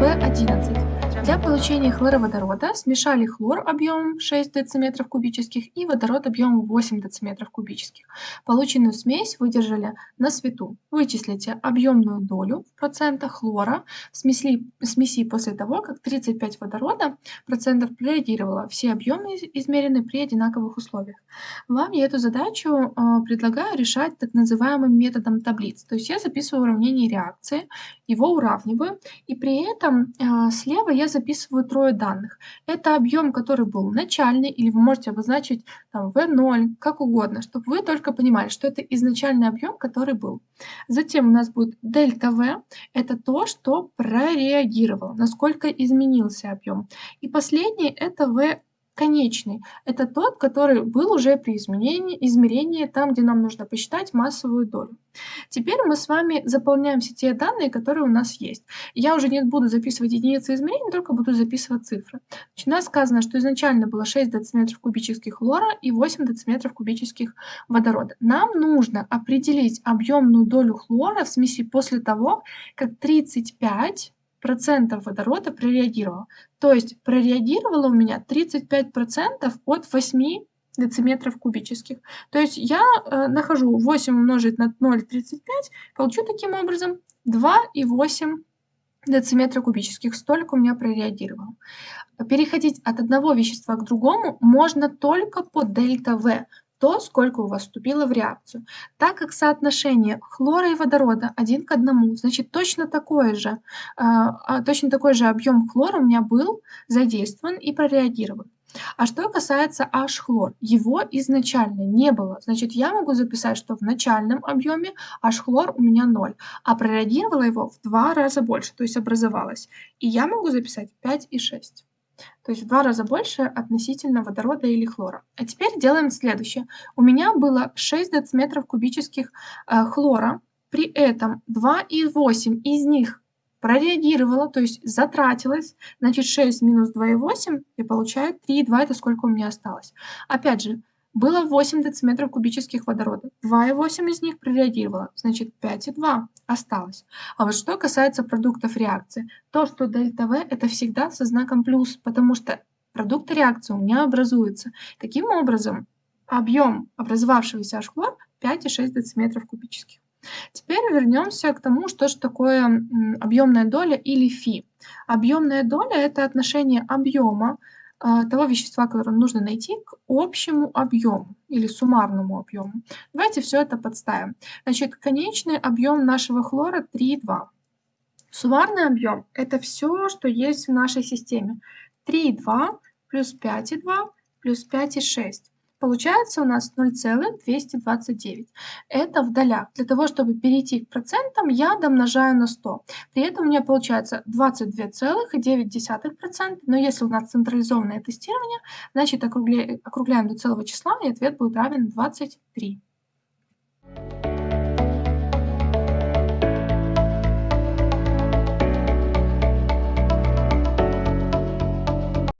11. Для получения хлороводорода смешали хлор объемом 6 дециметров кубических и водород объемом 8 дециметров кубических. Полученную смесь выдержали на свету. Вычислите объемную долю в процентах хлора в смеси, смеси после того, как 35 водорода процентов прореагировало. Все объемы измерены при одинаковых условиях. Вам я эту задачу э, предлагаю решать так называемым методом таблиц. То есть я записываю уравнение реакции, его уравниваю, и при этом э, слева я записываю трое данных. Это объем, который был начальный, или вы можете обозначить там V0, как угодно, чтобы вы только понимали, что это изначальный объем, который был. Затем у нас будет дельта V, это то, что прореагировало, насколько изменился объем. И последний это V конечный. Это тот, который был уже при изменении, измерении, там, где нам нужно посчитать массовую долю. Теперь мы с вами заполняем все те данные, которые у нас есть. Я уже не буду записывать единицы измерений, только буду записывать цифры. Значит, у нас сказано, что изначально было 6 дециметров кубических хлора и 8 дециметров кубических водорода. Нам нужно определить объемную долю хлора в смеси после того, как 35 процентов водорода прореагировало. То есть прореагировало у меня 35 процентов от 8 дециметров кубических. То есть я э, нахожу 8 умножить на 0,35, получу таким образом 2,8 дециметра кубических. Столько у меня прореагировало. Переходить от одного вещества к другому можно только по дельта В то, сколько у вас вступило в реакцию. Так как соотношение хлора и водорода один к одному, значит точно такой же, э, точно такой же объем хлора у меня был задействован и прореагирован. А что касается H-хлор, его изначально не было. Значит, я могу записать, что в начальном объеме H-хлор у меня 0, а прореагировала его в два раза больше, то есть образовалось. И я могу записать 5 и 6 то есть в два раза больше относительно водорода или хлора. А теперь делаем следующее. У меня было 6 дециметров кубических э, хлора, при этом 2,8 из них прореагировало, то есть затратилось, значит 6 минус 2,8 и получаю 3,2, это сколько у меня осталось. Опять же, было 8 дециметров кубических водорода. 2,8 из них прореагировало, значит 5,2 осталось. А вот что касается продуктов реакции, то, что дельта В это всегда со знаком плюс, потому что продукты реакции у меня образуются. Таким образом, объем образовавшегося H-хлор 5,6 дециметров кубических. Теперь вернемся к тому, что же такое объемная доля или фи. Объемная доля – это отношение объема а, того вещества, которое нужно найти, к общему объему или суммарному объему. Давайте все это подставим. Значит, конечный объем нашего хлора 3,2. Суммарный объем – это все, что есть в нашей системе. 3,2 плюс 5,2 плюс 5,6. Получается у нас 0,229. Это в долях. Для того, чтобы перейти к процентам, я домножаю на 100. При этом у меня получается 22,9%. Но если у нас централизованное тестирование, значит округляем, округляем до целого числа, и ответ будет равен 23.